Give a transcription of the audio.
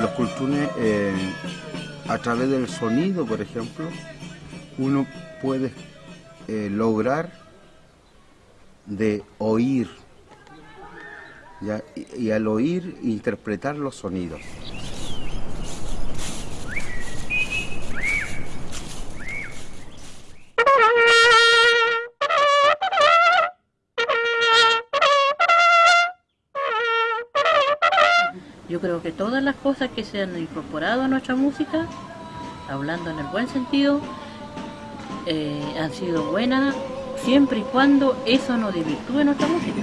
los cultunes, eh, a través del sonido, por ejemplo, uno puede eh, lograr de oír y al oír interpretar los sonidos. Yo creo que todas las cosas que se han incorporado a nuestra música, hablando en el buen sentido, eh, han sido buenas siempre y cuando eso no desvirtúe nuestra música.